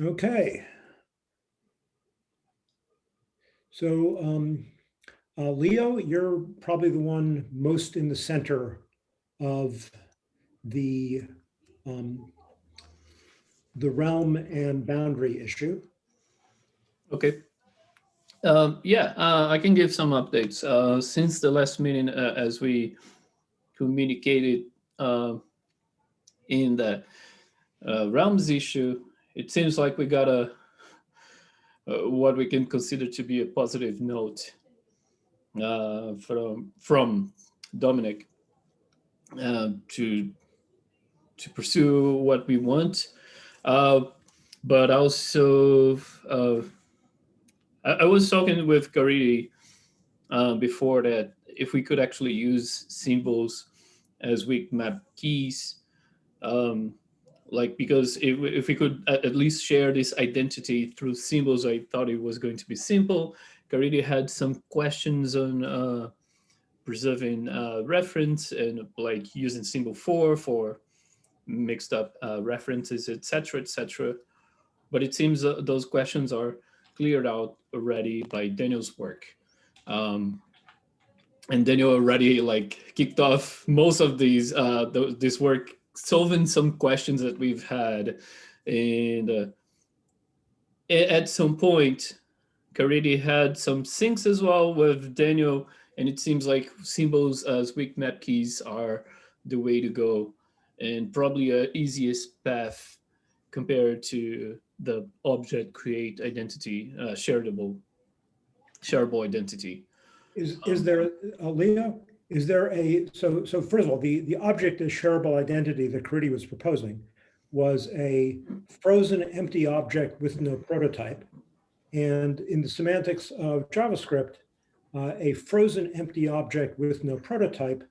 Okay. So um, uh, Leo, you're probably the one most in the center of the um, the realm and boundary issue. Okay. Um, yeah, uh, I can give some updates. Uh, since the last meeting, uh, as we communicated uh, in the uh, realms issue, it seems like we got a uh, what we can consider to be a positive note from from Domenic to to pursue what we want. but also I, I was talking with Caridy uh, before that if we could actually use symbols as weak map keys, um, like because if, if we could at least share this identity through symbols, I thought it was going to be simple. Caridy had some questions on uh, preserving uh, reference and like using symbol four for mixed up uh, references, etc., etc. But it seems those questions are cleared out already by Daniel's work. Um, and Daniel already like kicked off most of these uh, th this work, solving some questions that we've had. And uh, at some point, Caridy had some syncs as well with Daniel, and it seems like symbols as weak map keys are the way to go and probably a easiest path compared to the object create identity, uh, shareable, shareable identity. Is is there, uh, Leo? Is there a so so first of all, the the object as shareable identity that Caridy was proposing was a frozen empty object with no prototype, and in the semantics of JavaScript, uh, a frozen empty object with no prototype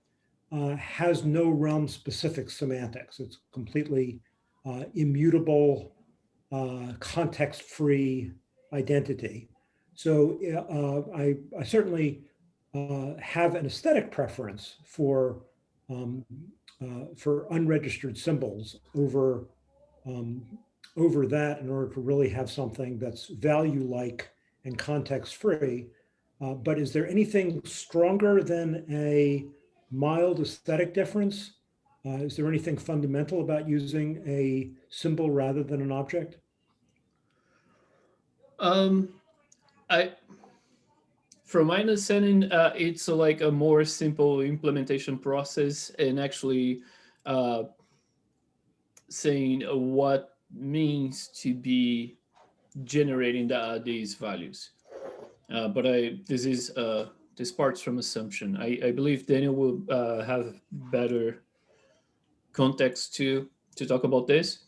uh, has no realm specific semantics. It's completely uh, immutable uh, context-free identity. So uh, I, I, certainly uh, have an aesthetic preference for um, uh, for unregistered symbols over um, over that in order to really have something that's value-like and context-free. Uh, but is there anything stronger than a mild aesthetic difference uh, is there anything fundamental about using a symbol rather than an object? Um, I, from my understanding, uh, it's like a more simple implementation process and actually uh, saying what means to be generating the, these values. Uh, but I, this is uh, this part's from assumption. I, I believe Daniel will uh, have better context to to talk about this.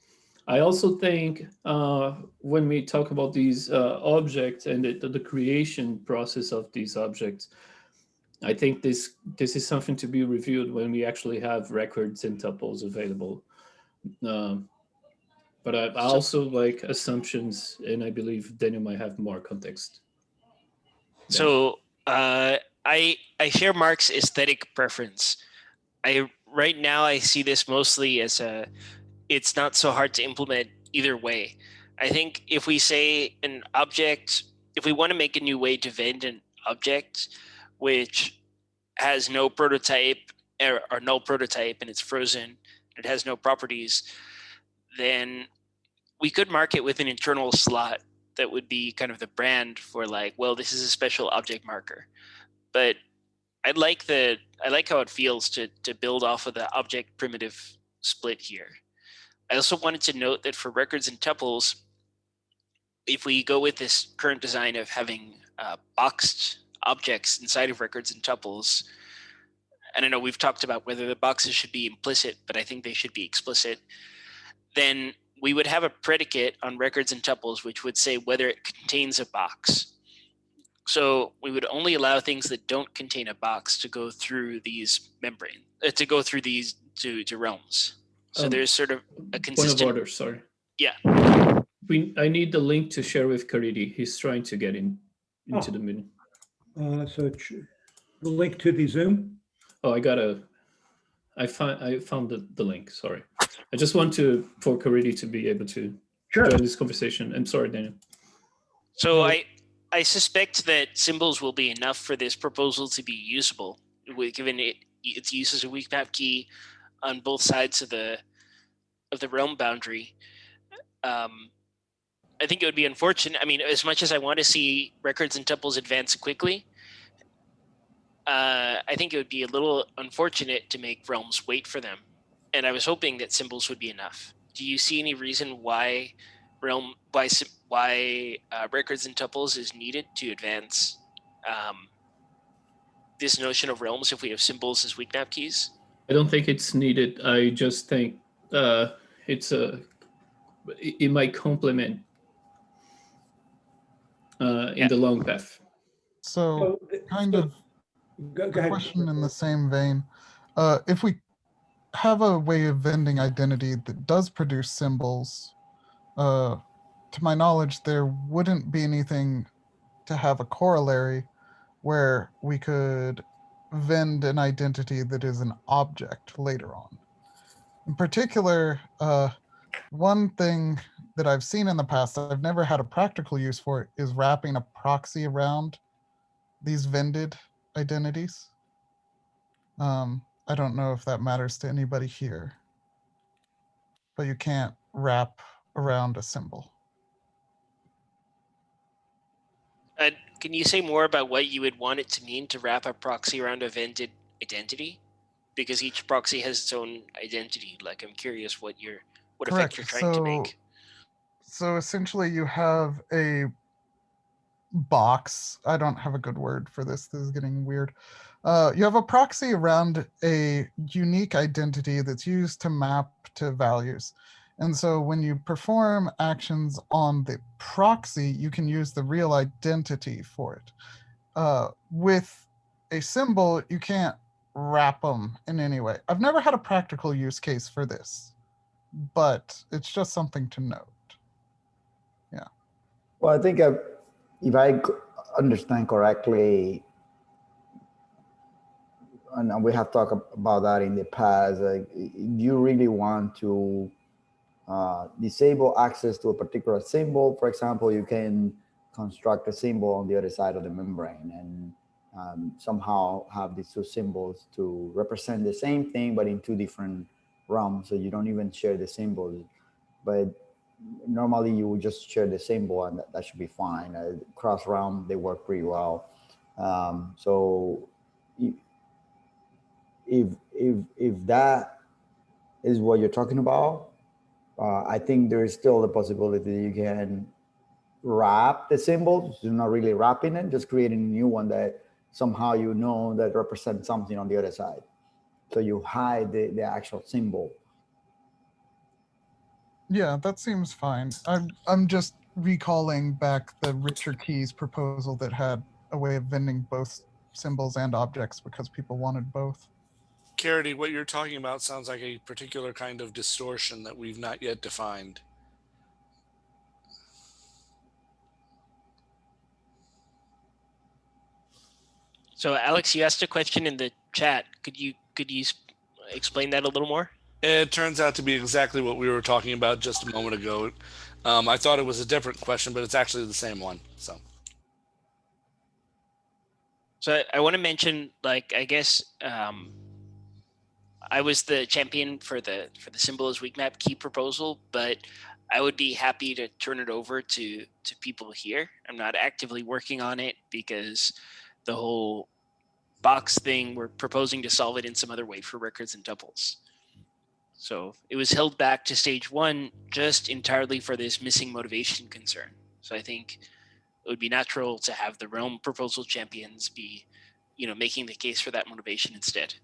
I also think uh, when we talk about these uh, objects and the, the, creation process of these objects, I think this this is something to be reviewed when we actually have records and tuples available. Um, but I, I also like assumptions, and I believe Daniel might have more context. So uh, I I share Mark's aesthetic preference. I right now I see this mostly as a it's not so hard to implement either way. I think if we say an object, if we want to make a new way to vend an object which has no prototype or, or no prototype and it's frozen, it has no properties, then we could mark it with an internal slot that would be kind of the brand for like, well, this is a special object marker. But I like the I like how it feels to to build off of the object primitive split here. I also wanted to note that for records and tuples, if we go with this current design of having uh, boxed objects inside of records and tuples, and I don't know, we've talked about whether the boxes should be implicit, but I think they should be explicit, then we would have a predicate on records and tuples which would say whether it contains a box. So we would only allow things that don't contain a box to go through these membrane, uh, to go through these to realms. So um, there's sort of a consistent point of order. Sorry. Yeah. We I need the link to share with Caridy. He's trying to get in into oh. the meeting. Uh, so the link to the Zoom. Oh, I got a. I found I found the, the link. Sorry, I just want to for Caridy to be able to Sure. join this conversation. I'm sorry, Daniel. So I I suspect that symbols will be enough for this proposal to be usable, with- given it its use as a weak map key on both sides of the of the realm boundary. Um, I think it would be unfortunate. I mean, as much as I want to see records and tuples advance quickly, uh, I think it would be a little unfortunate to make realms wait for them. And I was hoping that symbols would be enough. Do you see any reason why realm why why uh, records and tuples is needed to advance um, this notion of realms if we have symbols as weak map keys? I don't think it's needed. I just think uh, it's a it, it might complement uh, in Yeah. the long path. So, So, kind of Go, go ahead. question in the same vein. Uh, if we have a way of vending identity that does produce symbols, uh, to my knowledge, there wouldn't be anything to have a corollary where we could vend an identity that is an object later on. In particular, uh, one thing that I've seen in the past, that I've never had a practical use for is wrapping a proxy around these vended identities. Um, I don't know if that matters to anybody here, but you can't wrap around a symbol. Uh, can you say more about what you would want it to mean to wrap a proxy around a vented identity? Because each proxy has its own identity. Like, I'm curious what you're what effect you're trying to make. So essentially, you have a box. I don't have a good word for this. This is getting weird. Uh, you have a proxy around a unique identity that's used to map to values. And so when you perform actions on the proxy, you can use the real identity for it. Uh, with a symbol, you can't wrap them in any way. I've never had a practical use case for this, but it's just something to note. Yeah. Well, I think if I understand correctly, and we have talked about that in the past, like, you really want to uh, disable access to a particular symbol. For example, you can construct a symbol on the other side of the membrane and um, somehow have these two symbols to represent the same thing, but in two different realms. So you don't even share the symbols. But normally you would just share the symbol and that, that should be fine. Uh, cross realm, they work pretty well. Um, so if, if, if that is what you're talking about, uh, I think there is still the possibility you can wrap the symbol. You're not really wrapping it, just creating a new one that somehow you know that represents something on the other side. So you hide the, the actual symbol. Yeah, that seems fine. I'm I'm just recalling back the Richer Keys proposal that had a way of vending both symbols and objects because people wanted both. Caridy, what you're talking about sounds like a particular kind of distortion that we've not yet defined. So, Alex, you asked a question in the chat. Could you could you explain that a little more? It turns out to be exactly what we were talking about just a moment ago. Um, I thought it was a different question, but it's actually the same one. So, So I, I want to mention, like, I guess um, I was the champion for the for the symbol weak map key proposal, but I would be happy to turn it over to to people here. I'm not actively working on it because the whole box thing we're proposing to solve it in some other way for records and tuples. So it was held back to stage one just entirely for this missing motivation concern. So I think it would be natural to have the realm proposal champions be you know making the case for that motivation instead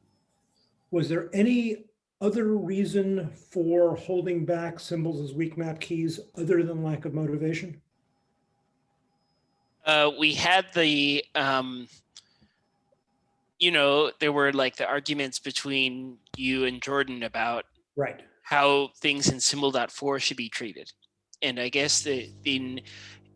Was there any other reason for holding back symbols as weak map keys other than lack of motivation? uh, we had the um, you know there were like the arguments between you and jordan about Right. how things in symbol.for should be treated and i guess the in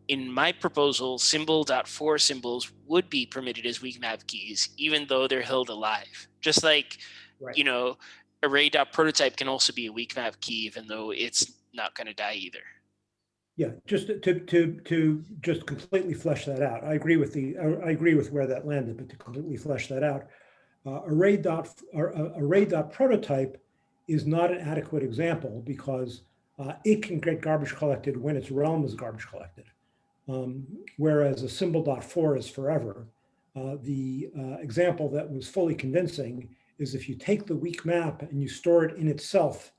in my proposal symbol.for symbols would be permitted as weak map keys even though they're held alive just like Right. you know array.prototype can also be a weak map key even though it's not going to die either Yeah, just to, to, to just completely flesh that out. I agree with the, I agree with where that landed, but to completely flesh that out. Uh, array dot, or, uh, array dot prototype is not an adequate example because uh, it can get garbage collected when its realm is garbage collected. Um, whereas a symbol dot for is forever. Uh, the uh, example that was fully convincing is if you take the weak map and you store it in itself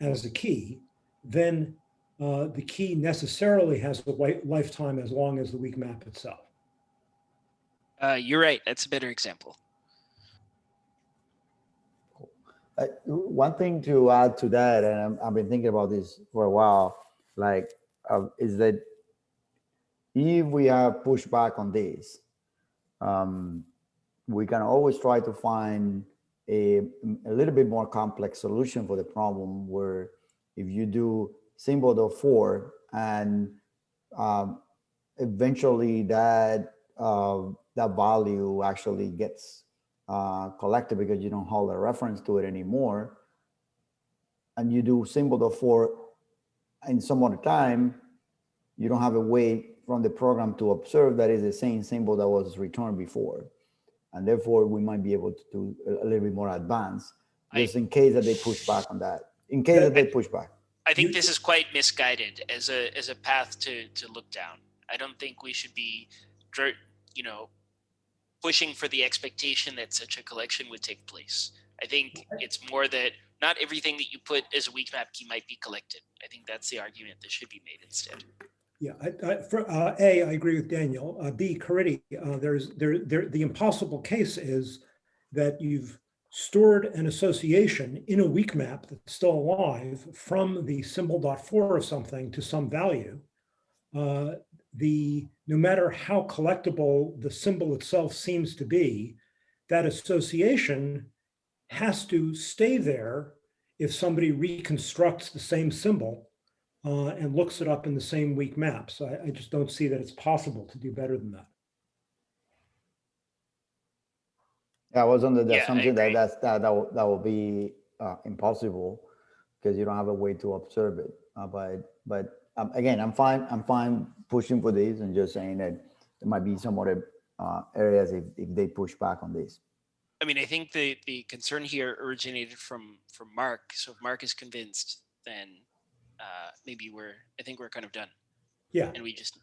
as a key, then uh, the key necessarily has a lifetime as long as the weak map itself. Uh, you're right. That's a better example. Uh, one thing to add to that, and I'm, I've been thinking about this for a while, like, uh, is that if we have pushback on this, um, we can always try to find a, a little bit more complex solution for the problem where if you do symbol of four and um, eventually that uh, that value actually gets uh, collected because you don't hold a reference to it anymore. And you do symbol of four in some other time, you don't have a way from the program to observe that is the same symbol that was returned before. And therefore we might be able to do a, a little bit more advanced, I- just in case that they push back on that, in case that they push back. I think this is quite misguided as a as a path to to look down. I don't think we should be, you know, pushing for the expectation that such a collection would take place. I think it's more that not everything that you put as a weak map key might be collected. I think that's the argument that should be made instead. Yeah, I, I, for, uh, A, I agree with Daniel. Uh, B, Caridy, uh, there's, there, there, the impossible case is that you've stored an association in a weak map that's still alive from the symbol dot for of something to some value. Uh, the, no matter how collectible the symbol itself seems to be, that association has to stay there if somebody reconstructs the same symbol uh, and looks it up in the same weak map. So I, I just don't see that it's possible to do better than that. Yeah, I was under the Yeah, assumption that that's, that, that will, that will be uh, impossible because you don't have a way to observe it. Uh, but, but um, again, I'm fine, I'm fine pushing for this and just saying that there might be some other uh, areas if, if they push back on this. I mean, I think the the concern here originated from from Mark. So if Mark is convinced, then uh, maybe we're I think we're kind of done, Yeah, and we just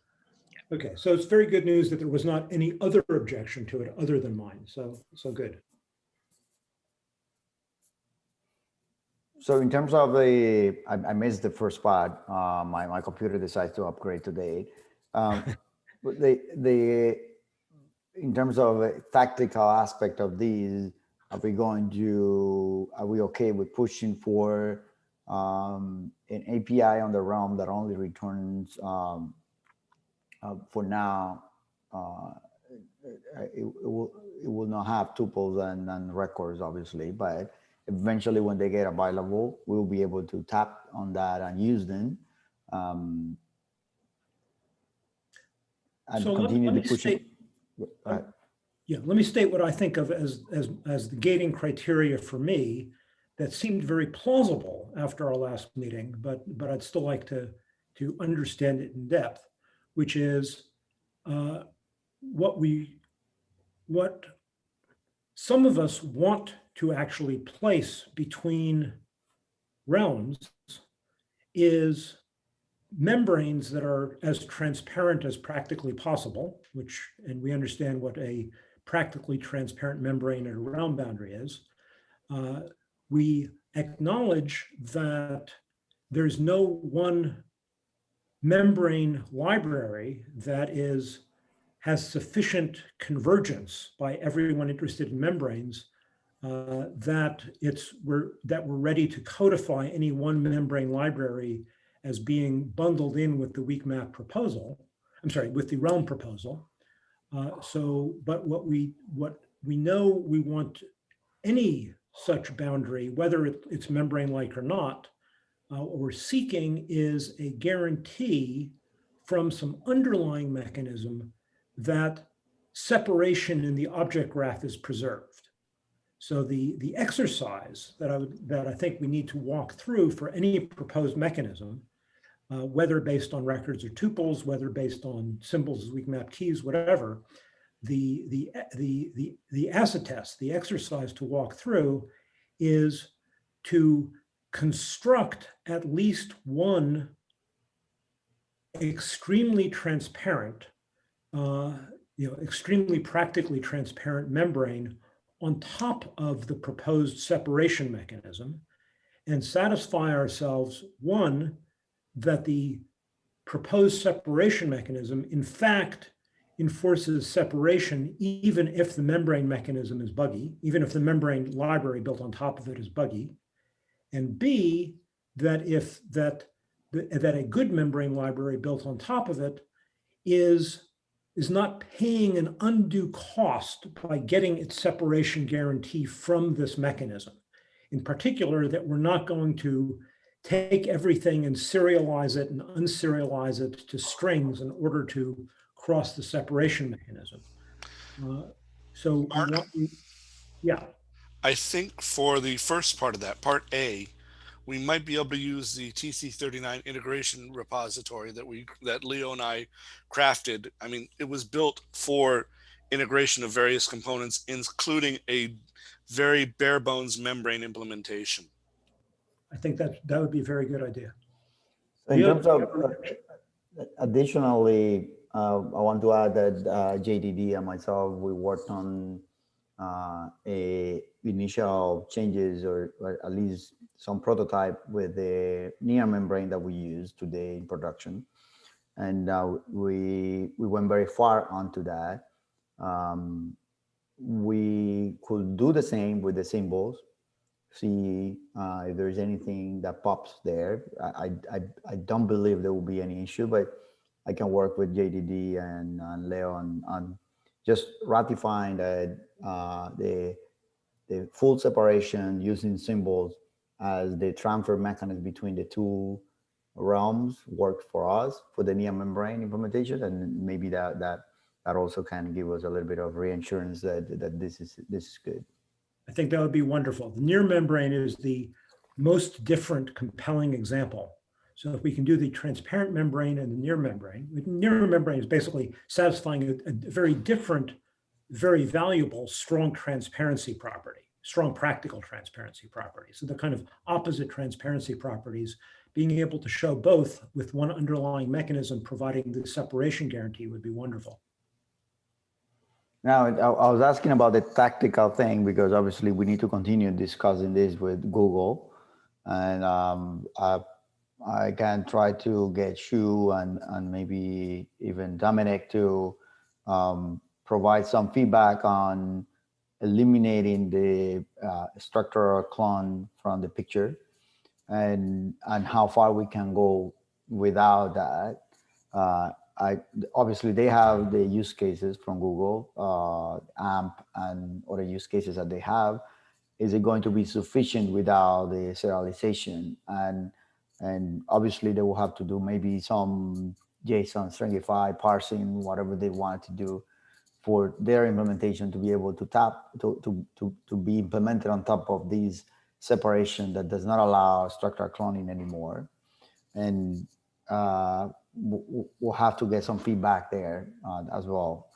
Yeah. okay. So it's very good news that there was not any other objection to it other than mine. So, so good. So in terms of the, I, I missed the first part. Uh, my, my computer decides to upgrade today. Um, but the, the, in terms of a tactical aspect of these, are we going to, are we okay with pushing for um, an API on the realm that only returns um, uh, for now, uh, it, it will, it will not have tuples and, and records, obviously, but eventually when they get available, we'll be able to tap on that and use them. Um, and So let- continue let to me push it. state- Right. Yeah, let me state what I think of as, as, as the gating criteria for me that seemed very plausible after our last meeting, but, but I'd still like to, to understand it in depth, which is uh, what we, what some of us want to actually place between realms is membranes that are as transparent as practically possible, which, and we understand what a practically transparent membrane at a realm boundary is. Uh, we acknowledge that there's no one membrane library that is has sufficient convergence by everyone interested in membranes uh, that it's we're that we're ready to codify any one membrane library as being bundled in with the weak map proposal. I'm sorry, with the realm proposal. Uh, so, but what we what we know we want any such boundary, whether it, it's membrane-like or not, uh, what we're seeking is a guarantee from some underlying mechanism that separation in the object graph is preserved. So the, the exercise that I would, that I think we need to walk through for any proposed mechanism uh, whether based on records or tuples, whether based on symbols as weak map keys, whatever, the, the, the, the, the acid test, the exercise to walk through is to construct at least one extremely transparent, uh, you know, extremely practically transparent membrane on top of the proposed separation mechanism and satisfy ourselves, one, that the proposed separation mechanism, in fact, enforces separation even if the membrane mechanism is buggy, even if the membrane library built on top of it is buggy. And B, that if that, that a good membrane library built on top of it is, is not paying an undue cost by getting its separation guarantee from this mechanism. In particular, that we're not going to take everything and serialize it and unserialize it to strings in order to cross the separation mechanism. Uh, so, Mark? want- we- yeah, I think for the first part of that, part A, we might be able to use the TC39 integration repository that we that Leo and I crafted. I mean, it was built for integration of various components, including a very bare bones membrane implementation. I think that, that would be a very good idea. In terms of, uh, additionally, uh, I want to add that uh, JDD and myself, we worked on uh, a initial changes or, or at least some prototype with the near membrane that we use today in production. And uh, we, we went very far onto that. Um, we could do the same with the symbols, see uh, if there's anything that pops there. I, I, I- I don't believe there will be any issue, but I can work with JDD and, and Leo on, just ratifying that uh, the, the full separation using symbols as the transfer mechanism between the two realms works for us for the near membrane implementation. And maybe that, that, that also can give us a little bit of reassurance that, that this is, this is good. I think that would be wonderful. The near membrane is the most different compelling example. So if we can do the transparent membrane and the near membrane, the near membrane is basically satisfying a, a very different, very valuable, strong transparency property, strong practical transparency property. So the kind of opposite transparency properties, being able to show both with one underlying mechanism providing the separation guarantee would be wonderful. Now, I, was asking about the tactical thing because obviously we need to continue discussing this with Google. And um, I can try to get you and, and maybe even Domenic to um, provide some feedback on eliminating the uh, structural clone from the picture and, and how far we can go without that. Uh, I obviously they have the use cases from Google, uh, AMP, and other use cases that they have. Is it going to be sufficient without the serialization? And and obviously they will have to do maybe some JSON stringify parsing, whatever they want to do for their implementation to be able to tap to to to to be implemented on top of these separation that does not allow structural cloning anymore. And uh, we'll have to get some feedback there uh, as well.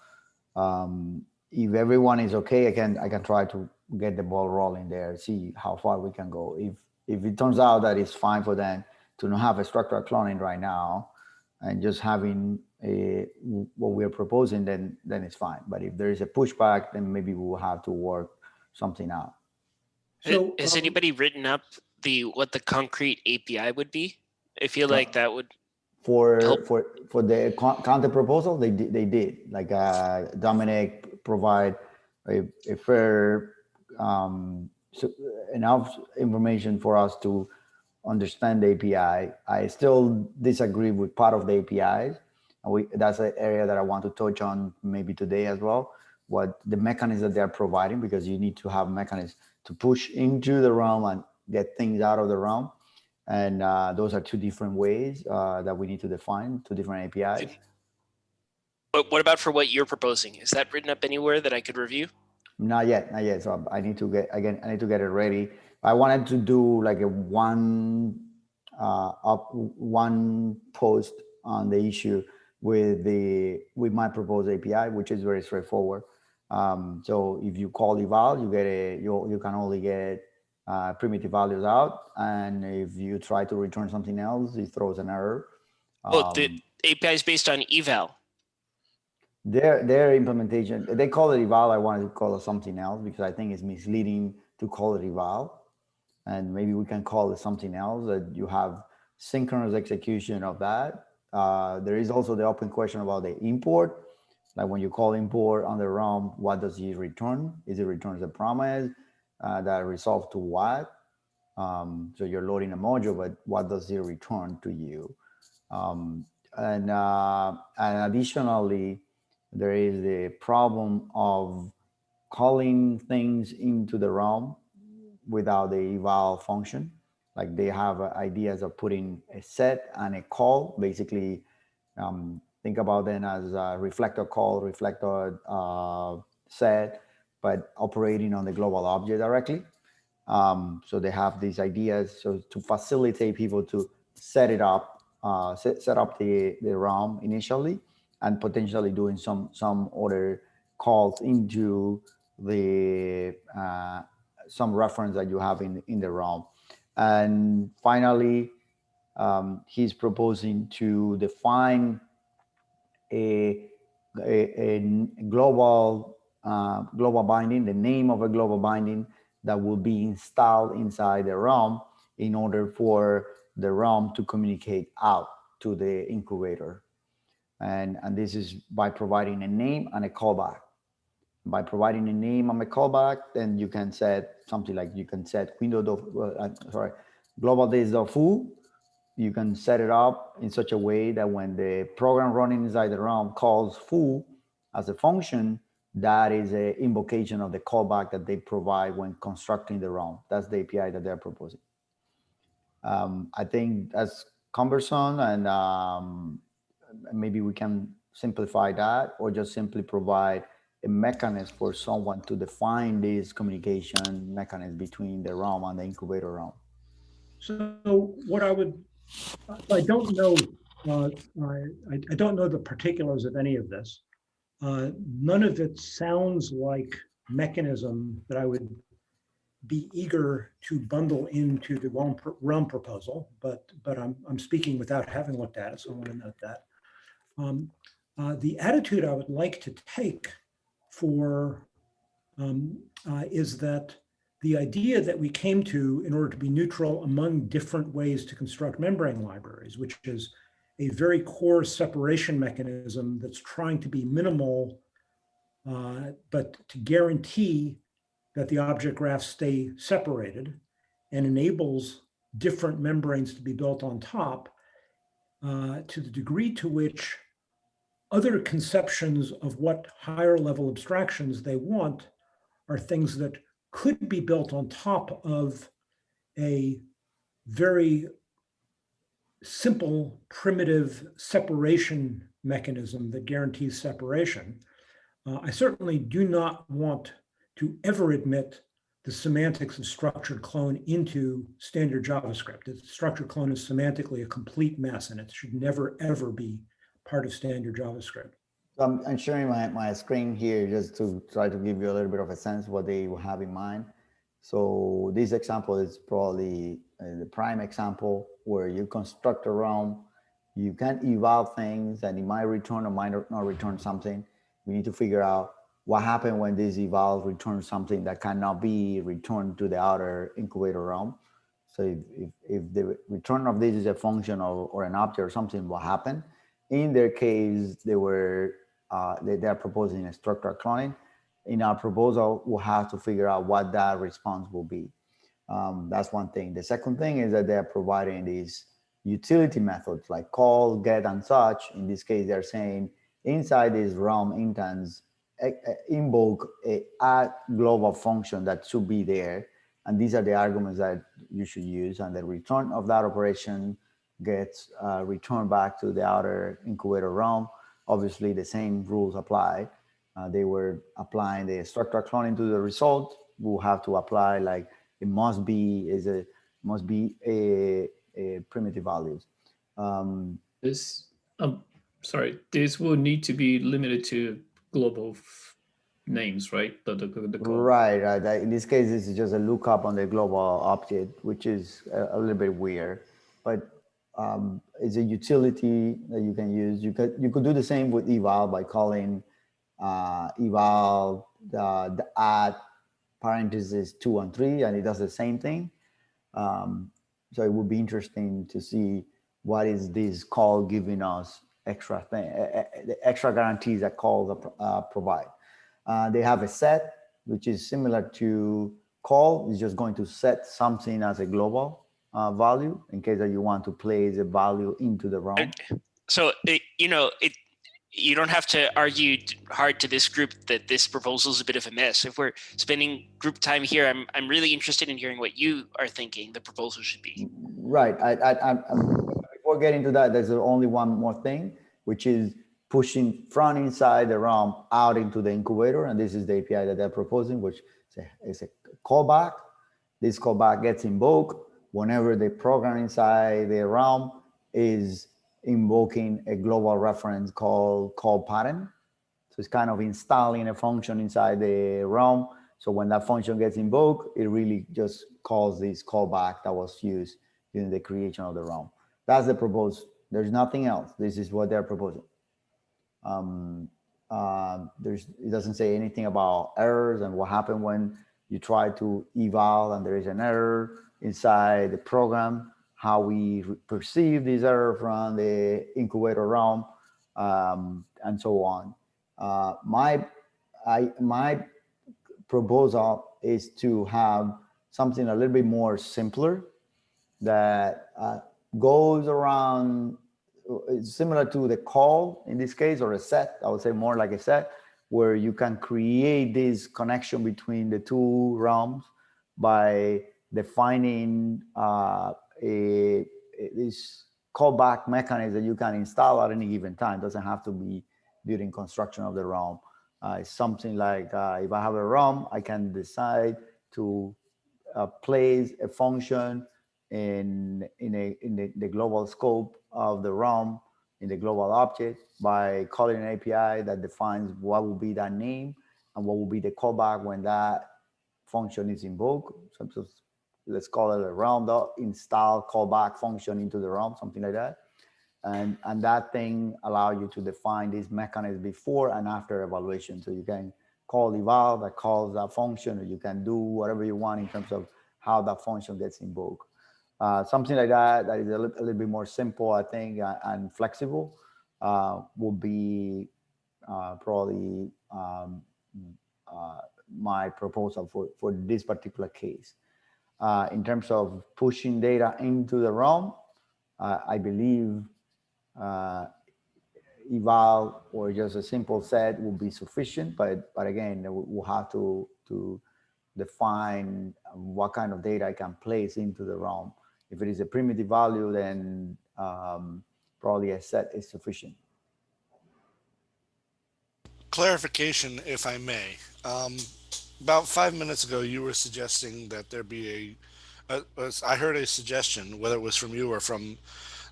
Um, if everyone is okay, I can I can try to get the ball rolling there, see how far we can go. If if it turns out that it's fine for them to not have a structural cloning right now, and just having a what we're proposing, then then it's fine. But if there is a pushback, then maybe we will have to work something out. So, Has um, anybody written up the what the concrete API would be? I feel Uh, like that would for Help. for for the con- counter proposal they did they did like uh domenic provide a, a fair um so enough information for us to understand the api i still disagree with part of the apis and we that's an area that i want to touch on maybe today as well what the mechanisms that they're providing because you need to have mechanisms to push into the realm and get things out of the realm and uh, those are two different ways uh, that we need to define, two different APIs. But what about for what you're proposing? Is that written up anywhere that I could review? Not yet, not yet. So I need to get again. I need to get it ready. I wanted to do like a one uh, up one post on the issue with the with my proposed API, which is very straightforward. Um, so if you call eval, you get a you you can only get uh, primitive values out, and if you try to return something else, it throws an error. Oh, the Um, API is based on eval. Their their implementation they call it eval. I wanted to call it something else because i think it's misleading to call it eval. And maybe we can call it something else that you have synchronous execution of that. Uh, there is also the open question about the import. Like when you call import on the rom what does it return? Is it returns a promise uh, that resolves to what? Um, so you're loading a module but what does it return to you? Um, and, uh, and additionally there is the problem of calling things into the realm without the eval function. Like they have uh, ideas of putting a set and a call, basically um, think about them as a reflector call, reflector uh, set, but operating on the global object directly. Um, so they have these ideas so to facilitate people to set it up, uh, set, set up the, the realm initially and potentially doing some some other calls into the uh, some reference that you have in in the realm. And finally um, he's proposing to define a a, a global uh, global binding the name of a global binding that will be installed inside the realm in order for the realm to communicate out to the incubator and, and this is by providing a name and a callback. By providing a name and a callback, then you can set something like you can set window, uh, sorry, globalThis.foo. You can set it up in such a way that when the program running inside the realm calls foo as a function, that is a invocation of the callback that they provide when constructing the realm. That's the API that they're proposing. Um, I think that's cumbersome and um, maybe we can simplify that or just simply provide a mechanism for someone to define this communication mechanism between the realm and the incubator realm. So what I would, I don't know, uh, I, I don't know the particulars of any of this. Uh, none of it sounds like mechanism that I would be eager to bundle into the realm, realm proposal, but but I'm I'm speaking without having looked at it, so I want to note that. Um, uh, the attitude I would like to take for um, uh, is that the idea that we came to in order to be neutral among different ways to construct membrane libraries, which is a very core separation mechanism that's trying to be minimal, uh, but to guarantee that the object graphs stay separated and enables different membranes to be built on top uh, to the degree to which other conceptions of what higher level abstractions they want are things that could be built on top of a very simple, primitive separation mechanism that guarantees separation. Uh, I certainly do not want to ever admit the semantics of structured clone into standard JavaScript. The structured clone is semantically a complete mess and it should never, ever be part of standard JavaScript. I'm, I'm sharing my, my screen here just to try to give you a little bit of a sense what they have in mind. So this example is probably uh, the prime example where you construct a realm, you can eval things and it might return or might not return something. We need to figure out what happened when this eval returns something that cannot be returned to the outer incubator realm. So if, if, if the return of this is a function of, or an object or something, what happened? In their case, they were uh, they, they're proposing a structural cloning. In our proposal, we'll have to figure out what that response will be. Um, that's one thing. The second thing is that they're providing these utility methods like call, get, and such. In this case, they're saying inside this realm instance, invoke a global function that should be there. And these are the arguments that you should use. And the return of that operation gets uh, returned back to the outer incubator realm. Obviously, the same rules apply. Uh, they were applying the structural cloning to the result. We'll have to apply like it must be is a must be a uh, primitive values. Um, This, um, sorry, this will need to be limited to global names, right? The, the, the. Right, right. In this case, this is just a lookup on the global object, which is a, a little bit weird, but um, it's a utility that you can use. You could you could do the same with eval by calling uh, eval the, the add parentheses two and three, and it does the same thing. Um, so it would be interesting to see what is this call giving us extra thing, the extra guarantees that call uh, provide. Uh, they have a set, which is similar to call. It's just going to set something as a global uh, value in case that you want to place a value into the realm. So it, you know it. You don't have to argue hard to this group that this proposal is a bit of a mess. If we're spending group time here, I'm I'm really interested in hearing what you are thinking the proposal should be. Right. I, I, I, I'm- before getting to that, there's only one more thing, which is pushing from inside the realm out into the incubator. And this is the API that they're proposing, which is a, is a callback. This callback gets invoked whenever the program inside the realm is invoking a global reference called call pattern. So it's kind of installing a function inside the realm. So when that function gets invoked, it really just calls this callback that was used during the creation of the realm. That's the proposed. There's nothing else. This is what they're proposing. Um, uh, there's it doesn't say anything about errors and what happened when you try to eval and there is an error inside the program, how we perceive this error from the incubator realm, um, and so on. Uh, my I my proposal is to have something a little bit more simpler that uh, goes around similar to the call in this case or a set i would say more like a set where you can create this connection between the two realms by defining uh, a, a- this callback mechanism that you can install at any given time It doesn't have to be during construction of the realm uh, it's something like uh, if i have a realm i can decide to uh, place a function in in a in the, the global scope of the realm in the global object by calling an API that defines what will be that name and what will be the callback when that function is invoked. So let's call it a realm dot install callback function into the realm, something like that. And and that thing allow you to define this mechanism before and after evaluation. So you can call eval that calls that function, or you can do whatever you want in terms of how that function gets invoked. Uh, something like that that is a, li- a little bit more simple, I think, uh, and flexible uh, will be uh, probably um, uh, my proposal for, for this particular case. Uh, in terms of pushing data into the realm, uh, I believe uh, eval or just a simple set will be sufficient, but but again, we- we'll have to to define what kind of data I can place into the realm. If it is a primitive value, then um, probably a set is sufficient. clarification, if I may. Um, about five minutes ago, you were suggesting that there be a, I heard a suggestion, whether it was from you or from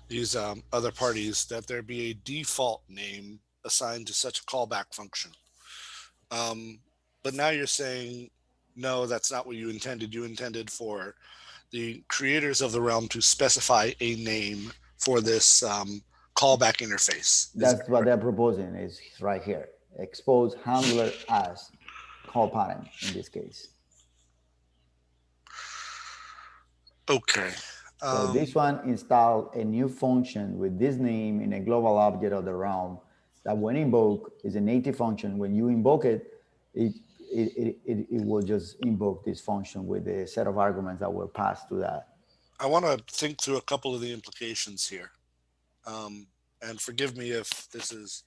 these um, other parties, that there be a default name assigned to such a callback function. Um, but now you're saying, no, that's not what you intended. You intended for the creators of the realm to specify a name for this um, callback interface. That That's what they're proposing is right here. Expose handler as call pattern in this case. Okay. So Um, this one install a new function with this name in a global object of the realm that when invoked is a native function. When you invoke it, it, it, it, it, it will just invoke this function with a set of arguments that were passed to that. I want to think through a couple of the implications here. Um, and forgive me if this is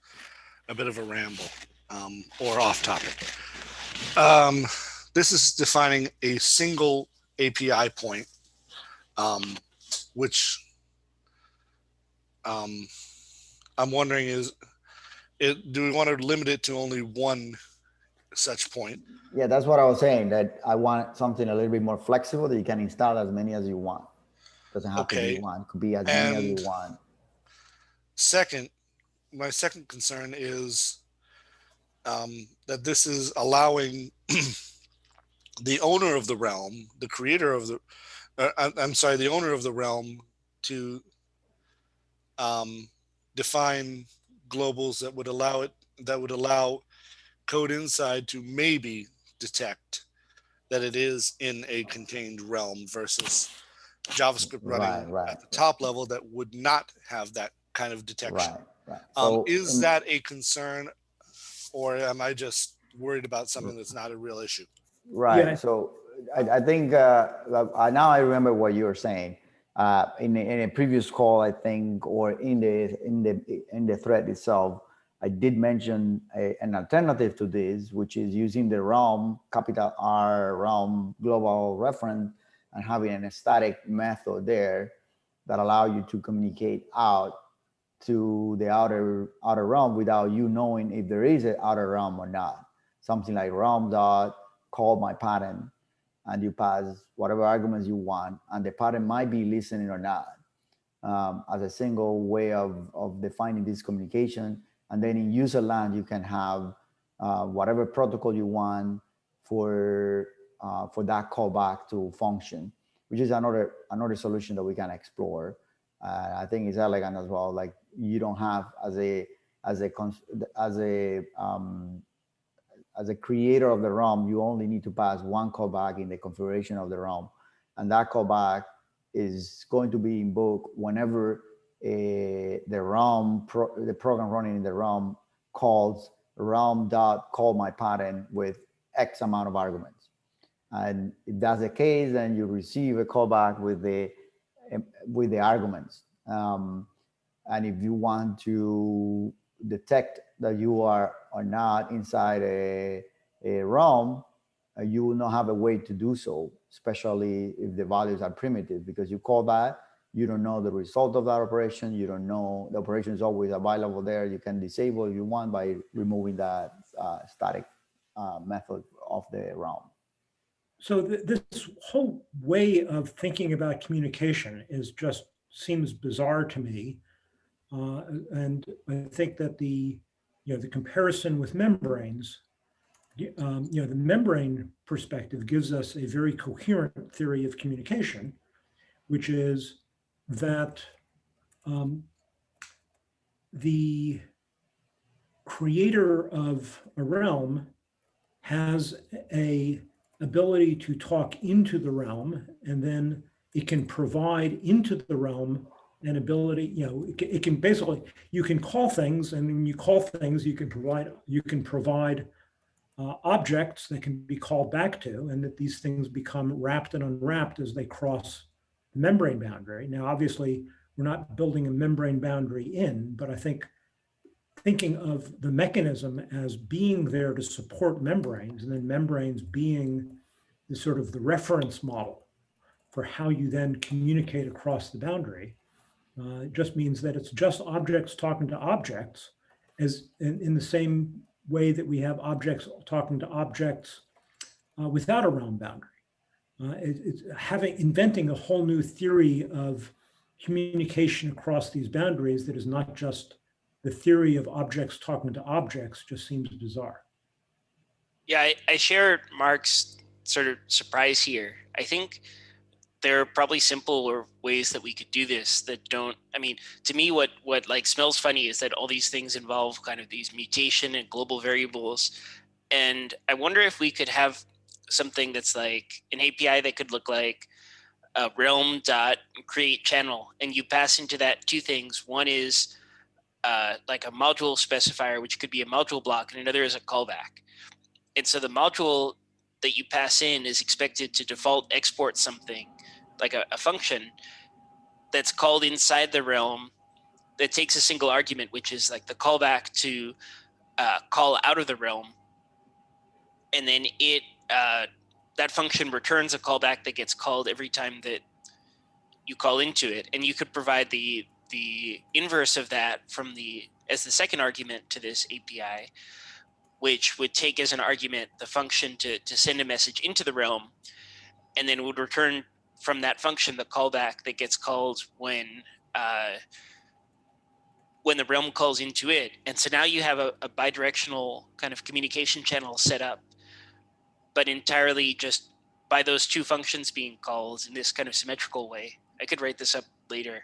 a bit of a ramble um, or off topic. Um, this is defining a single API point, um, which um, I'm wondering is, it, do we want to limit it to only one such point? Yeah, that's what I was saying, that I want something a little bit more flexible that you can install as many as you want. Doesn't have to be one. Could be as many as you want. Second, my second concern is um, that this is allowing the owner of the realm, the creator of the, uh, I'm, I'm sorry, the owner of the realm to um, define globals that would allow it, that would allow code inside to maybe detect that it is in a contained realm versus JavaScript running right, at the right. top level that would not have that kind of detection. Right, right. Um, So is that a concern, or am I just worried about something that's not a real issue? Right. Yeah. So I, I think uh, uh, now I remember what you were saying. Uh, in, a, in a previous call, I think, or in the in the in the thread itself, I did mention a, an alternative to this, which is using the realm capital R realm global reference and having an static method there that allow you to communicate out to the outer outer realm without you knowing if there is an outer realm or not. Something like realm dot call my pattern and you pass whatever arguments you want and the pattern might be listening or not um, as a single way of, of defining this communication and then in user land you can have uh, whatever protocol you want for uh, for that callback to function which is another another solution that we can explore uh, i think it's elegant as well like you don't have as a as a as a um, as a creator of the ROM, you only need to pass one callback in the configuration of the ROM. And that callback is going to be invoked whenever uh, the ROM, pro, the program running in the ROM calls ROM dot call my pattern with X amount of arguments. And if that's the case, then you receive a callback with the um, with the arguments. Um, and if you want to detect that you are or not inside a, a realm, uh, you will not have a way to do so, especially if the values are primitive, because you call that, you don't know the result of that operation. You don't know the operation is always available there. You can disable if you want by removing that uh, static uh, method of the realm. So th- this whole way of thinking about communication is just seems bizarre to me. Uh, and I think that the, you know, the comparison with membranes, um, you know, the membrane perspective gives us a very coherent theory of communication, which is that um, the creator of a realm has a ability to talk into the realm and then it can provide into the realm an ability, you know, it can, it can basically, you can call things and when you call things, you can provide, you can provide uh, objects that can be called back to and that these things become wrapped and unwrapped as they cross the membrane boundary. Now, obviously, we're not building a membrane boundary in, but I think thinking of the mechanism as being there to support membranes and then membranes being the sort of the reference model for how you then communicate across the boundary uh, it just means that it's just objects talking to objects as in, in the same way that we have objects talking to objects uh, without a realm boundary. Uh, it, it's having inventing a whole new theory of communication across these boundaries that is not just the theory of objects talking to objects just seems bizarre. Yeah, I, I share Mark's sort of surprise here. I think there are probably simpler ways that we could do this that don't i mean to me what what like smells funny is that all these things involve kind of these mutation and global variables. And i wonder if we could have something that's like an api that could look like a realm dot create channel and you pass into that two things. One is uh, like a module specifier which could be a module block and another is a callback. And so the module that you pass in is expected to default export something like a, a, function that's called inside the realm that takes a single argument, which is like the callback to uh, call out of the realm. And then it uh, that function returns a callback that gets called every time that you call into it. And you could provide the the inverse of that from the as the second argument to this API, which would take as an argument the function to, to send a message into the realm and then would return from that function the callback that gets called when uh, when the realm calls into it. And so now you have a, a bidirectional kind of communication channel set up, but entirely just by those two functions being called in this kind of symmetrical way. I could write this up later.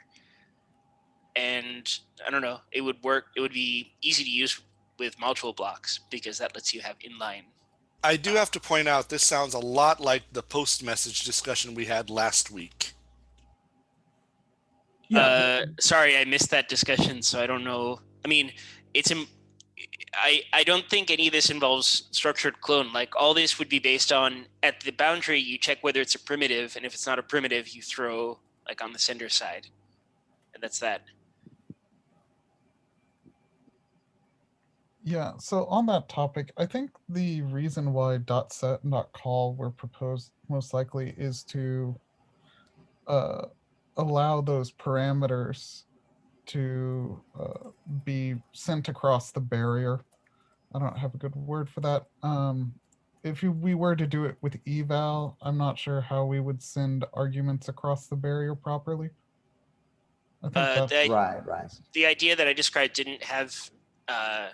And I don't know, it would work. It would be easy to use with module blocks because that lets you have inline. I do have to point out this sounds a lot like the post message discussion we had last week. Yeah, Uh, sorry, I missed that discussion, so I don't know. I mean, it's im- I I don't think any of this involves structured clone. Like all this would be based on at the boundary you check whether it's a primitive, and if it's not a primitive, you throw like on the sender side, and that's that. Yeah, so on that topic, I think the reason why dot set and dot call were proposed most likely is to uh, allow those parameters to uh, be sent across the barrier. I don't have a good word for that. Um, if you, we were to do it with eval, I'm not sure how we would send arguments across the barrier properly. I think Uh, that's the, Right, right. the idea that I described didn't have uh,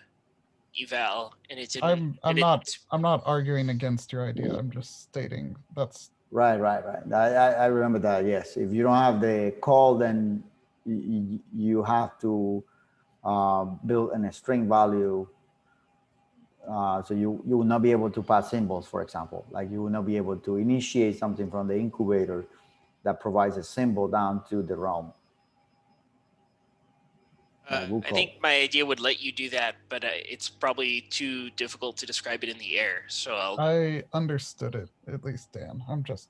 eval, and it didn't. I'm I'm and it- not I'm not arguing against your idea. I'm just stating that's Right, right, right. I, I, I remember that. Yes. If you don't have the call, then you, you have to uh, build in a string value. Uh, so you, you will not be able to pass symbols, for example, like you will not be able to initiate something from the incubator that provides a symbol down to the realm. Uh, we'll I think my idea would let you do that, but uh, it's probably too difficult to describe it in the air. So I'll. I understood it at least, Dan. I'm just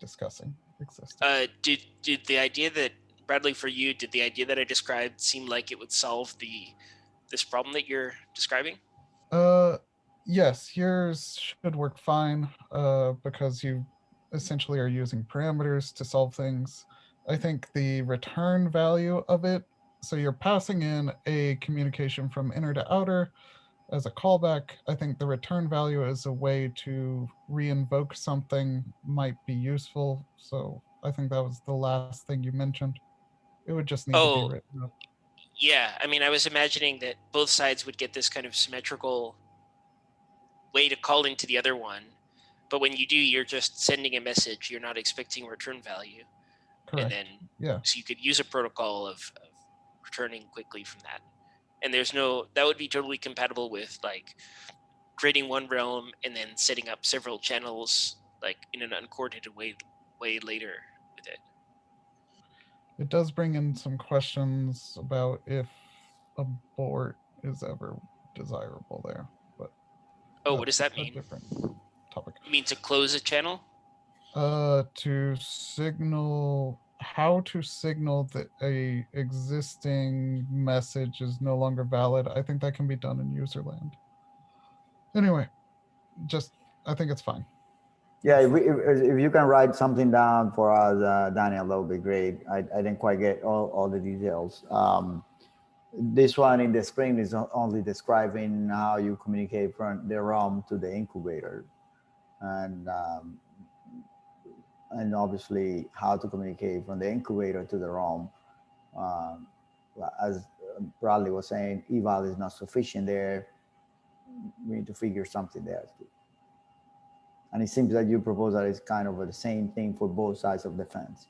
discussing existing. Uh, did did the idea that Bradley for you did the idea that I described seem like it would solve the this problem that you're describing? Uh, yes, yours should work fine. Uh, because you essentially are using parameters to solve things. I think the return value of it. So you're passing in a communication from inner to outer as a callback. I think the return value as a way to re-invoke something might be useful. So I think that was the last thing you mentioned. It would just need to Oh. be written up. Yeah, I mean, I was imagining that both sides would get this kind of symmetrical way to call into the other one, but when you do, you're just sending a message. You're not expecting return value, Correct. and then Yeah. so you could use a protocol of, of returning quickly from that. And there's no that would be totally compatible with like creating one realm and then setting up several channels like in an uncoordinated way way later with it. It does bring in some questions about if abort is ever desirable there, but Oh, what does that mean? different topic. You mean to close a channel? Uh, to signal how to signal that a existing message is no longer valid. I think that can be done in userland. Anyway, just I think it's fine. Yeah, if, we, if you can write something down for us, uh, Daniel, that would be great. I, I didn't quite get all, all the details. Um, this one in the screen is only describing how you communicate from the ROM to the incubator. And, um, and obviously how to communicate from the incubator to the ROM. Um, as Bradley was saying, eval is not sufficient there. We need to figure something there. And it seems that you propose that it's kind of the same thing for both sides of the fence.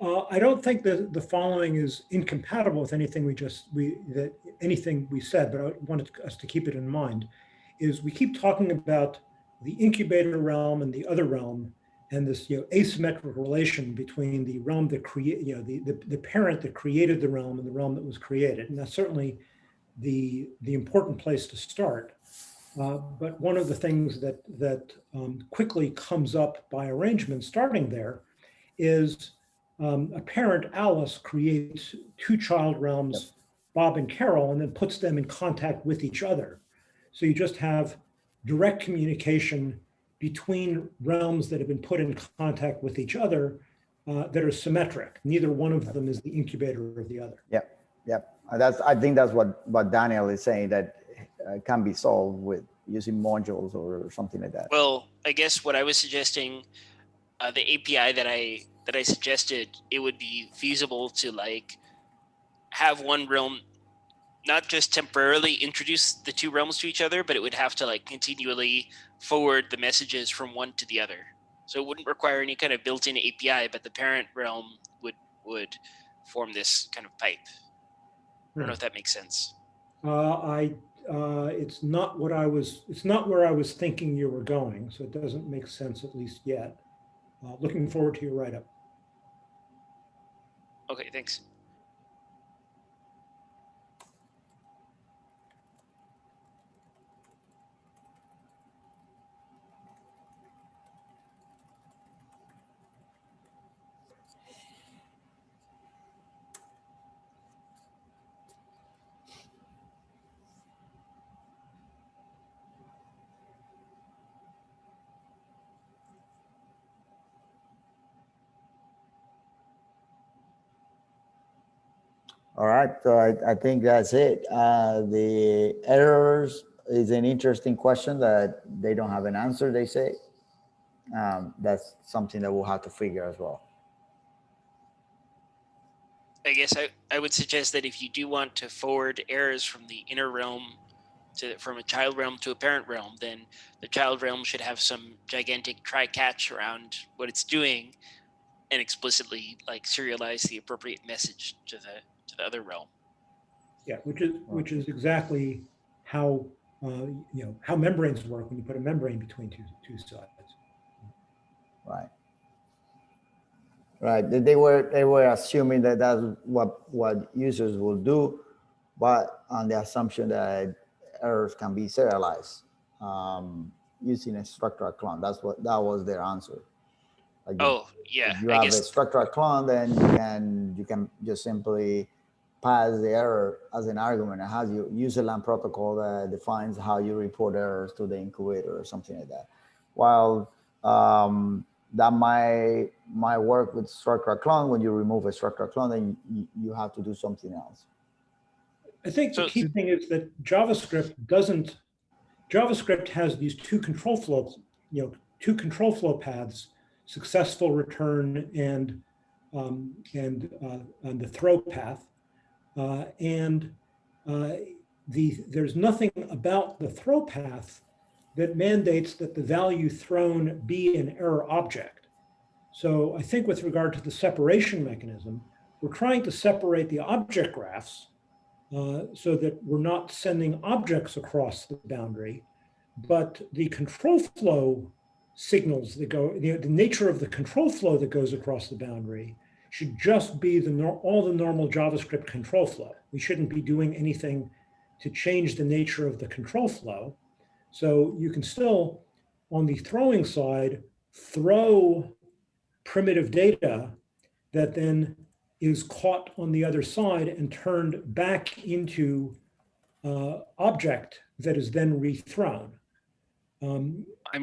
Uh, I don't think that the following is incompatible with anything we just, we, that, anything we said, but I wanted us to keep it in mind, is we keep talking about the incubator realm and the other realm, and this, you know, asymmetrical relation between the realm that create, you know, the, the, the parent that created the realm and the realm that was created. And that's certainly the, the important place to start. Uh, But one of the things that, that um, quickly comes up by arrangement starting there is um, a parent, Alice, creates two child realms, Bob and Carol, and then puts them in contact with each other. So you just have direct communication between realms that have been put in contact with each other uh, that are symmetric. Neither one of them is the incubator of the other. Yep. Uh, That's, I think that's what, what Daniel is saying, that uh, can be solved with using modules or something like that. Well, I guess what I was suggesting, uh, the API that I that I suggested, it would be feasible to like have one realm not just temporarily introduce the two realms to each other, but it would have to like continually forward the messages from one to the other. So it wouldn't require any kind of built-in API, but the parent realm would would form this kind of pipe. I don't know if that makes sense. Uh, I, uh, it's not what I was, it's not where I was thinking you were going, so it doesn't make sense at least yet. Uh, looking forward to your write-up. Okay, thanks. All right, so I, I think that's it. Uh, the errors is an interesting question that they don't have an answer, they say. Um, that's something that we'll have to figure as well. I guess I, I would suggest that if you do want to forward errors from the inner realm to from a child realm to a parent realm, then the child realm should have some gigantic try catch around what it's doing and explicitly like serialize the appropriate message to the to the other realm. Yeah, which is, which is exactly how, uh, you know, how membranes work when you put a membrane between two, two sides. Right. Right, they- they were, they were assuming that that's what, what users will do, but on the assumption that errors can be serialized um, using a structural clone. That's what, that was their answer. Like if- Oh yeah, If you I have a guess structural clone, then you can, you can just simply pass the error as an argument. It has your userland protocol that defines how you report errors to the incubator or something like that. While um, that might, might work with structure clone, when you remove a structure clone, then you, you have to do something else. I think the key thing is that JavaScript doesn't, JavaScript has these two control flows, you know, two control flow paths, successful return and, um, and, uh, and the throw path. Uh, and uh, the, there's nothing about the throw path that mandates that the value thrown be an error object. So I think with regard to the separation mechanism, we're trying to separate the object graphs uh, so that we're not sending objects across the boundary, but the control flow signals that go, the, the nature of the control flow that goes across the boundary should just be the all the normal JavaScript control flow. We shouldn't be doing anything to change the nature of the control flow. So you can still, on the throwing side, throw primitive data that then is caught on the other side and turned back into uh, object that is then rethrown. Um, I'm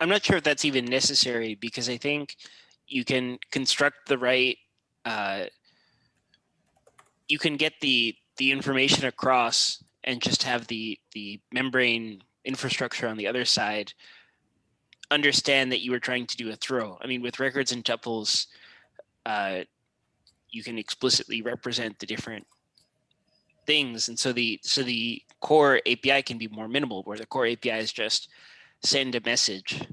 I'm not sure if that's even necessary because I think you can construct the right uh, you can get the the information across and just have the the membrane infrastructure on the other side understand that you were trying to do a throw. I mean, with records and tuples, uh, you can explicitly represent the different things, and so the so the core API can be more minimal, where the core API is just send a message,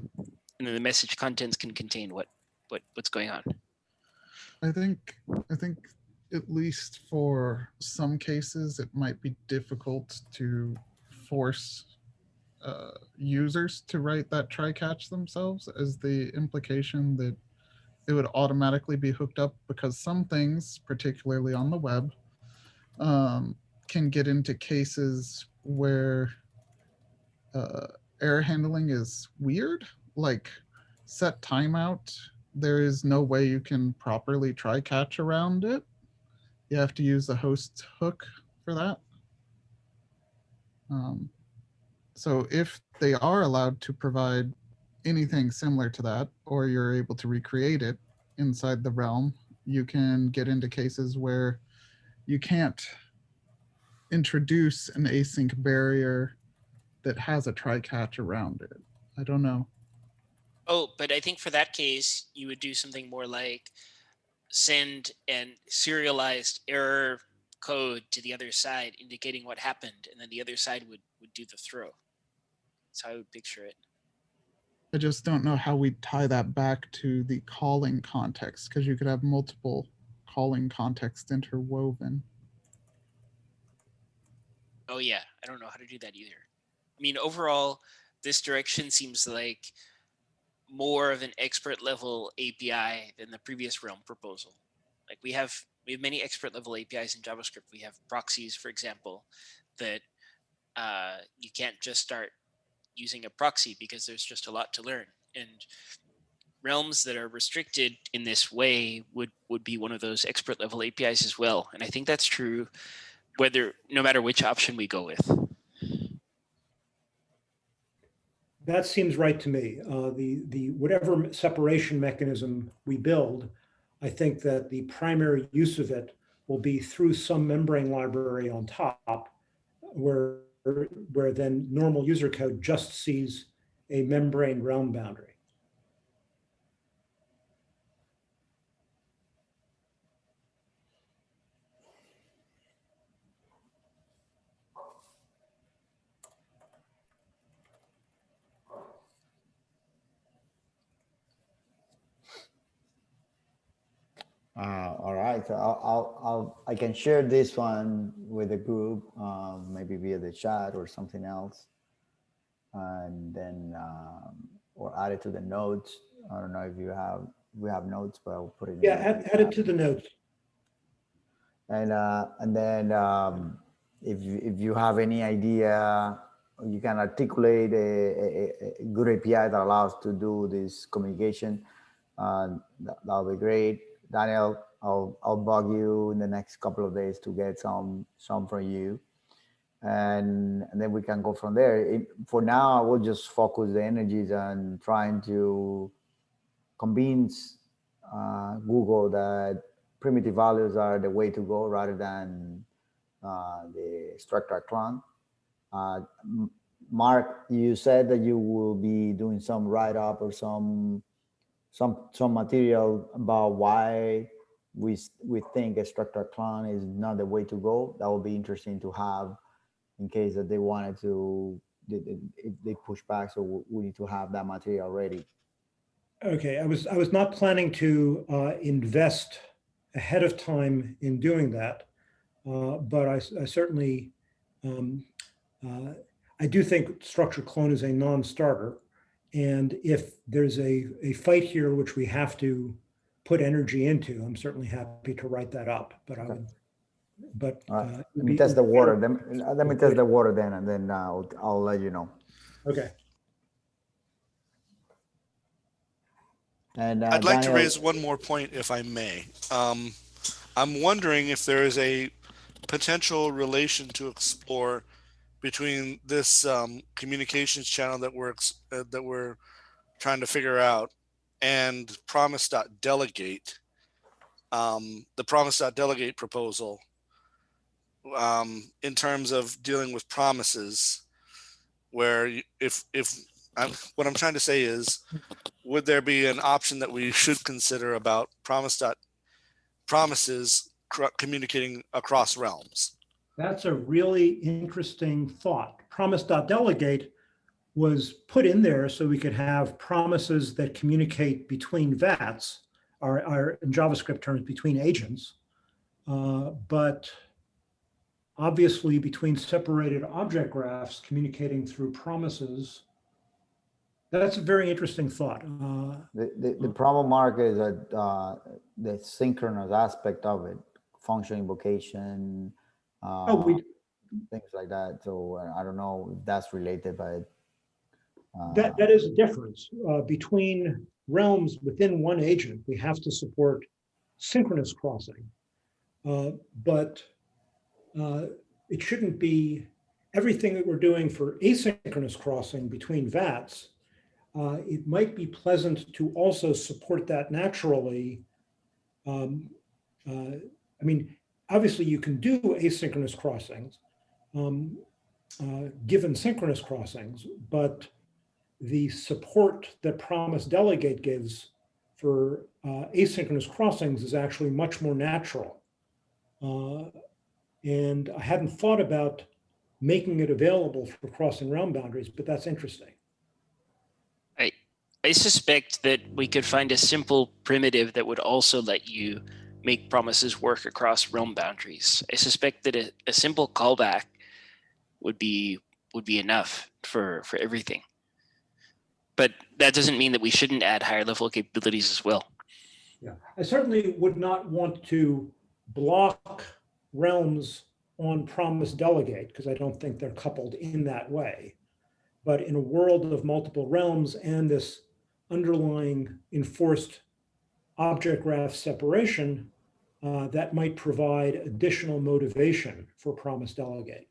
and then the message contents can contain what what what's going on. I think, I think at least for some cases, it might be difficult to force uh, users to write that try catch themselves as the implication that it would automatically be hooked up because some things, particularly on the web, um, can get into cases where uh, error handling is weird, like set timeout. There is no way you can properly try catch around it. You have to use the host hook for that. Um, so if they are allowed to provide anything similar to that, or you're able to recreate it inside the realm, you can get into cases where you can't introduce an async barrier that has a try catch around it. I don't know. Oh, but I think for that case, you would do something more like send an serialized error code to the other side indicating what happened, and then the other side would would do the throw. That's how I would picture it. I just don't know how we tie that back to the calling context because you could have multiple calling contexts interwoven. Oh yeah, I don't know how to do that either. I mean, overall, this direction seems like more of an expert level API than the previous Realm proposal. Like we have we have many expert level APIs in JavaScript. We have proxies, for example, that uh, you can't just start using a proxy because there's just a lot to learn. And realms that are restricted in this way would would be one of those expert level APIs as well. And I think that's true whether no matter which option we go with. That seems right to me. Uh, the, the, whatever separation mechanism we build, I think that the primary use of it will be through some membrane library on top where, where then normal user code just sees a membrane realm boundary. Uh, all right, so I'll, I'll, I'll, I can share this one with the group, um, maybe via the chat or something else. And then, um, or add it to the notes. I don't know if you have, we have notes, but I'll put it. Yeah, add, add it to the notes. And, uh, and then, um, if, you- if you have any idea, you can articulate a, a, a good API that allows to do this communication, uh, that, that'll be great. Daniel, I'll, I'll bug you in the next couple of days to get some, some from you. And, and then we can go from there. It, for now, I will just focus the energies on trying to convince uh, Google that primitive values are the way to go rather than uh, the structure clone. Uh, Mark, you said that you will be doing some write-up or some some some material about why we we think a structure clone is not the way to go. That would be interesting to have in case that they wanted to they- they- push back. So we- need to have that material ready. Okay, I was, I was not planning to uh, invest ahead of time in doing that. uh, But I certainly, um, uh, I do think structure clone is a non-starter. And if there's a, a fight here which we have to put energy into, I'm certainly happy to write that up, but I Okay. would, but. All right, uh, Let me be- test the water. Then let me test the water then, and then uh, I'll, I'll let you know. Okay, And uh, I'd like to Daniel- raise one more point if I may. Um, I'm wondering if there is a potential relation to explore between this um, communications channel that we're uh, that we're trying to figure out and promise.delegate um, the promise.delegate proposal um, in terms of dealing with promises where if if I'm, what I'm trying to say is would there be an option that we should consider about promise dot promises communicating across realms? That's a really interesting thought. Promise.delegate was put in there so we could have promises that communicate between VATs, or, or in JavaScript terms, between agents. Uh, But obviously between separated object graphs communicating through promises, that's a very interesting thought. Uh, The, the, the problem mark is that uh, the synchronous aspect of it, function invocation, uh, Oh, we, things like that. So uh, I don't know if that's related, but uh, That, that is a difference uh, between realms within one agent. We have to support synchronous crossing. Uh, But uh, it shouldn't be everything that we're doing for asynchronous crossing between VATs. uh, It might be pleasant to also support that naturally. Um, uh, I mean, obviously you can do asynchronous crossings. um, uh, given synchronous crossings, but the support that Promise Delegate gives for uh, asynchronous crossings is actually much more natural. Uh, and I hadn't thought about making it available for crossing realm boundaries, but that's interesting. I suspect that we could find a simple primitive that would also let you make promises work across realm boundaries. I suspect that a, a simple callback would be would be enough for for everything. But that doesn't mean that we shouldn't add higher level capabilities as well. Yeah, I certainly would not want to block realms on promise delegate because I don't think they're coupled in that way. But in a world of multiple realms and this underlying enforced object graph separation, uh, that might provide additional motivation for promise delegate.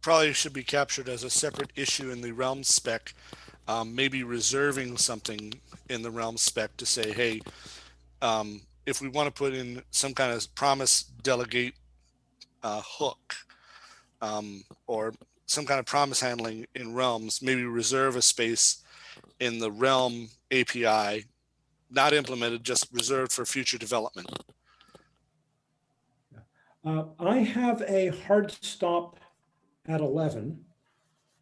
Probably should be captured as a separate issue in the realm spec. Um, maybe reserving something in the realm spec to say, hey, um, if we want to put in some kind of promise delegate uh, hook um, or some kind of promise handling in realms, maybe reserve a space in the realm API, not implemented, just reserved for future development. Uh, I have a hard stop at 11.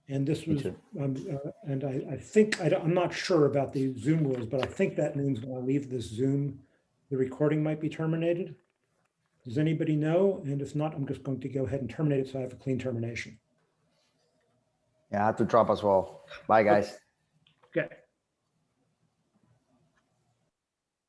And this was, um, uh, and I, I think, I I'm not sure about the Zoom rules, but I think that means when I leave this Zoom, the recording might be terminated. Does anybody know? And if not, I'm just going to go ahead and terminate it so I have a clean termination. Yeah, I have to drop as well. Bye, guys.